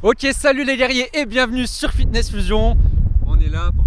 Ok, salut les guerriers et bienvenue sur Fitness Fusion. On est là pour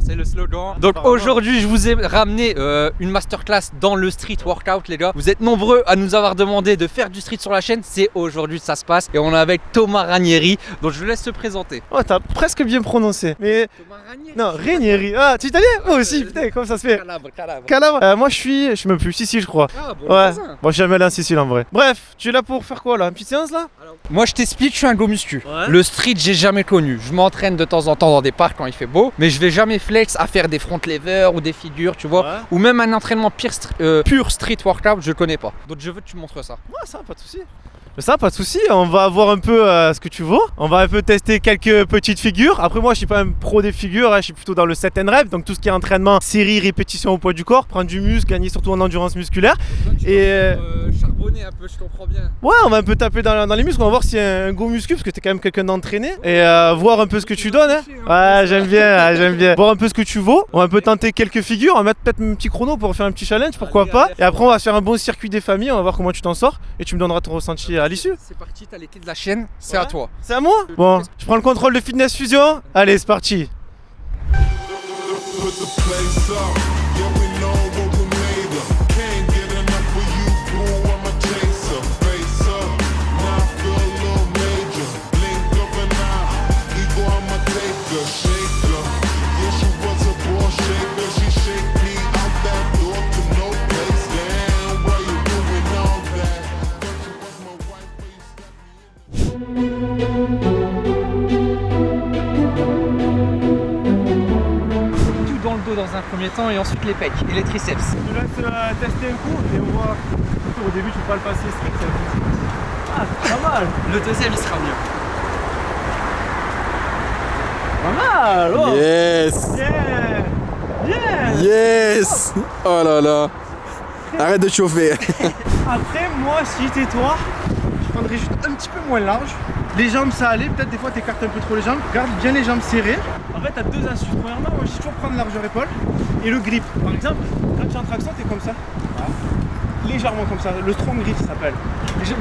c'est le slogan. Donc aujourd'hui, je vous ai ramené euh, une masterclass dans le street workout, les gars. Vous êtes nombreux à nous avoir demandé de faire du street sur la chaîne. C'est aujourd'hui que ça se passe. Et on est avec Thomas Ranieri. Donc je vous laisse se présenter. Oh, t'as presque bien prononcé. Mais Thomas Ranieri non, Ranieri. Ah, tu es italien? Moi aussi, putain, comment ça se fait? Calabre, calabre. Calabre. Euh, moi, je suis, je suis même plus Sicile, je crois. Ah, bon, Ouais. Bon, je suis jamais allé en Sicile en vrai. Bref, tu es là pour faire quoi là? Une petite séance là? Moi je t'explique, je suis un go muscu. Ouais. Le street, j'ai jamais connu. Je m'entraîne de temps en temps dans des parcs quand il fait beau, mais je vais jamais flex à faire des front levers ou des figures, tu vois. Ouais. Ou même un entraînement str- euh, pur street workout, je connais pas. Donc je veux que tu montres ça. Ouais, ça, pas de souci. Ça, pas de souci. On va voir un peu euh, ce que tu vaux. On va un peu tester quelques petites figures. Après, moi, je suis pas un pro des figures. hein. Je suis plutôt dans le set and rep. Donc, tout ce qui est entraînement, série, répétition au poids du corps, prendre du muscle, gagner surtout en endurance musculaire. Et, euh, charbonner un peu, je comprends bien. Ouais, on va un peu taper dans, dans les muscles, on va voir s'il y a un go muscu parce que t'es quand même quelqu'un d'entraîné et euh, voir un peu ce que tu donnes. hein. Ouais, j'aime bien, j'aime bien. Voir un peu ce que tu vaux. On va un peu tenter quelques figures, on va mettre peut-être un petit chrono pour faire un petit challenge, pourquoi Allez, pas. allez, Et après, on va se faire un bon circuit des familles, on va voir comment tu t'en sors et tu me donneras ton ressenti à l'issue. C'est parti, t'as les clés de la chaîne, c'est Ouais. à toi. C'est à moi Bon, je prends le contrôle de Fitness Fusion. Allez, c'est parti. Premier temps et ensuite les pecs et les triceps. Je te laisse euh, tester un coup et on voit. Au début, tu peux pas le passer strict. Ah, c'est pas mal. Le deuxième il sera mieux. Pas mal. Oh. Yes Yeah. Yeah. Yes Oh là là Arrête de chauffer Après, moi, si j'étais toi, je prendrais juste un petit peu moins large. Les jambes, ça allait. Peut-être des fois, t'écartes un peu trop les jambes. Garde bien les jambes serrées. En fait, t'as deux astuces. Premièrement, moi, je toujours prendre largeur épaule et le grip. Par exemple, quand tu es en traction, t'es comme ça. Légèrement comme ça. Le strong grip, ça s'appelle.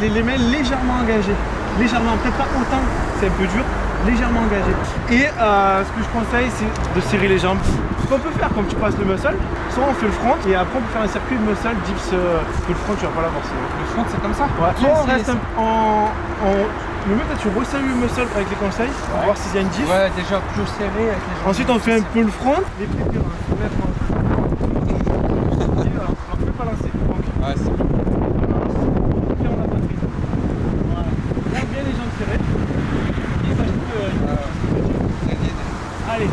Les, les mains légèrement engagées. Légèrement, peut-être pas autant, c'est un peu dur. Légèrement engagées. Et euh, ce que je conseille, c'est de serrer les jambes. Ce qu'on peut faire, comme tu passes le muscle, soit on fait le front et après on peut faire un circuit de muscle, dips. euh, que le front, tu vas pas l'avoir. Le front c'est comme ça Ouais. Soit on reste un- en, en- Le mieux, peut-être tu resserres le muscle avec les conseils pour voir s'il y a une diff. Ouais, déjà plus serré avec les jambes. Ensuite, on fait un peu le front. Les pieds hein. Faut mettre en- Et voilà. Alors, fais pas lancer. Donc, Ouais, c'est ferme la poitrine. Voilà. Garde bien les jambes serrées. Et euh, Allez.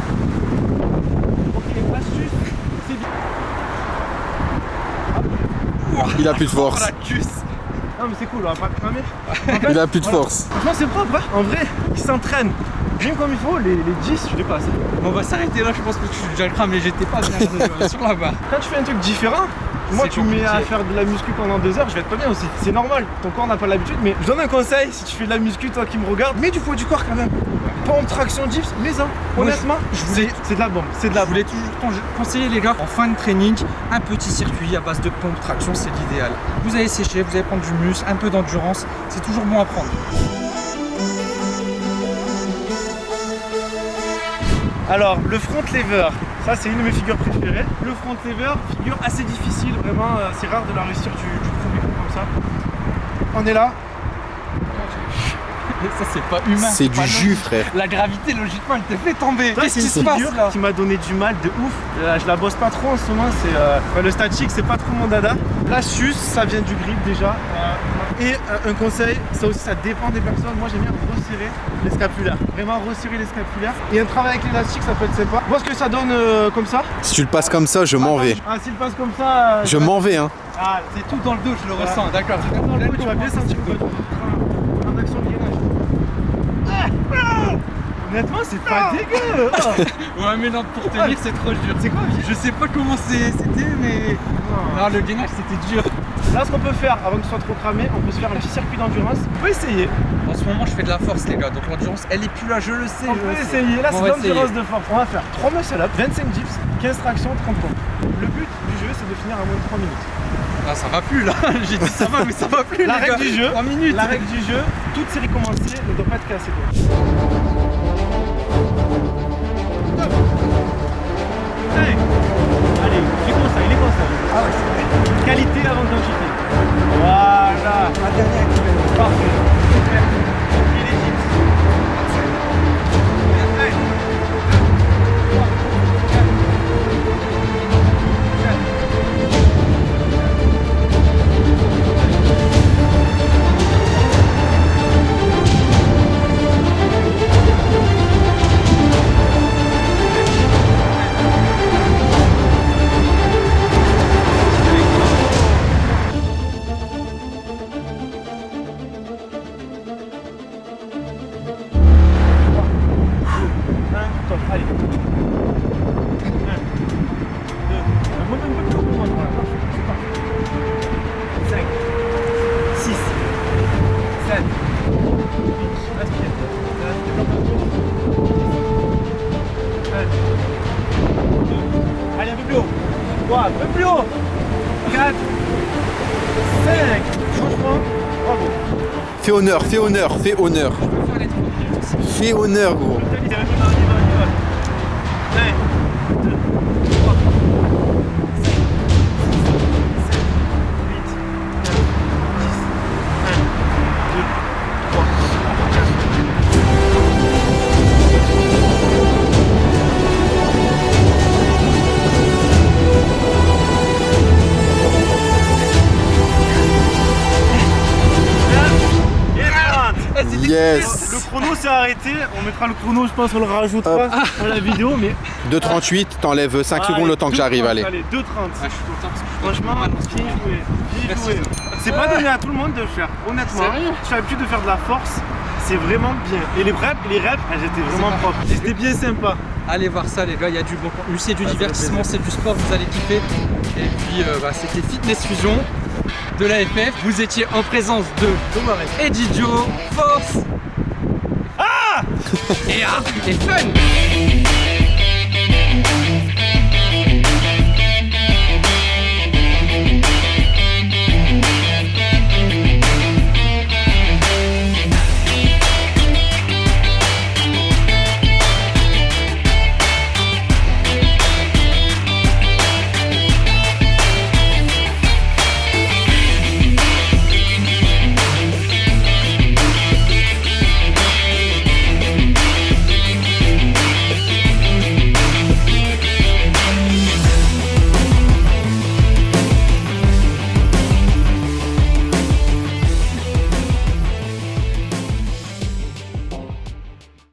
Ok, astuce, c'est bien. Il a plus de force. Non, mais c'est cool, on va pas cramer. Il a plus de Voilà. force. Franchement, c'est propre, hein. En vrai, il s'entraîne. Bien comme il faut, les, les 10, je dépasse. Bon, on va s'arrêter là, je pense que tu déjà le cramé, j'étais pas bien sur la barre. Quand tu fais un truc différent, moi tu me mets à compliqué. faire de la muscu pendant deux heures, je vais être pas bien aussi. C'est normal, ton corps n'a pas l'habitude, mais je donne un conseil, si tu fais de la muscu, toi qui me regardes, mets du poids du corps quand même. Pompe, traction, dips, mets-en. Moi, Honnêtement, je c'est- c'est de la bombe, c'est de la Je bombe. voulais toujours con- conseiller les gars, en fin de training, un petit circuit à base de pompe traction, c'est l'idéal. Vous allez sécher, vous allez prendre du muscle, un peu d'endurance, c'est toujours bon à prendre. Alors, le front lever, ça c'est une de mes figures préférées. Le front lever, figure assez difficile, vraiment, euh, c'est rare de la réussir du, du premier coup comme ça. On est là, Ça c'est pas humain. C'est du jus, frère. La gravité logiquement elle te fait tomber. Qu'est-ce c'est qui une se passe figure là qui m'a donné du mal de ouf. Euh, je la bosse pas trop en ce moment, c'est euh, enfin, le statique, c'est pas trop mon dada. L'astuce, ça vient du grip déjà. Euh, et euh, un conseil, ça aussi, ça dépend des personnes. Moi, j'aime bien resserrer les scapulaires. Vraiment resserrer les scapulaires. Et un travail avec l'élastique, ça peut être sympa. Vois ce que ça donne euh, comme ça. Si tu le passes comme ça, je m'en vais. Ah, s'il passe comme ça. euh, Je m'en vais, hein. Ah, C'est tout dans le dos, je le ressens, d'accord. dans le dos, tu vas bien sentir le poids du corps. En action de gainage. Ah, ah. Honnêtement, c'est pas dégueu. Ah. Ouais mais non, pour tenir c'est trop dur. C'est quoi Je sais pas comment c'est- c'était mais... Non, le gainage c'était dur. Là, ce qu'on peut faire avant que tu sois trop cramé, on peut se faire un petit circuit d'endurance. On peut essayer. En ce moment je fais de la force les gars, donc l'endurance elle est plus là, je le sais. On je peut essayer. Là, c'est l'endurance de force. On va faire 3 muscle up, 25 dips, 15 tractions, 30 pompes. Le but du jeu, c'est de finir à moins de 3 minutes. Ah ça va plus là, j'ai dit ça va mais ça va plus La les règle gars. du jeu, 3 minutes. La règle du jeu, toute série commencée ne doit pas être cassée. un peu plus haut. 4, 5, franchement, bravo. Fais honneur, fais honneur, fais honneur. Fais honneur gros. 1, 2, 3 Yes. Le chrono s'est arrêté, on mettra le chrono, je pense, on le rajoutera à la vidéo, mais 2.38, t'enlèves 5 secondes le temps que j'arrive, allez. Allez, 2.30. Ouais, je suis content parce que je suis Franchement, bien joué, joué. C'est pas donné à tout le monde de le faire, honnêtement. Sérieux? Je suis l'habitude de faire de la force, c'est vraiment bien. Et les reps, les reps, elles étaient vraiment propres. C'était bien sympa. Allez voir ça les gars, il y a du bon contenu, c'est du divertissement, c'est du sport, vous allez kiffer. Et puis euh, bah, c'était Fitness Fusion de la FF. Vous étiez en présence de Thomas et Didio, Force ah et, ah et Fun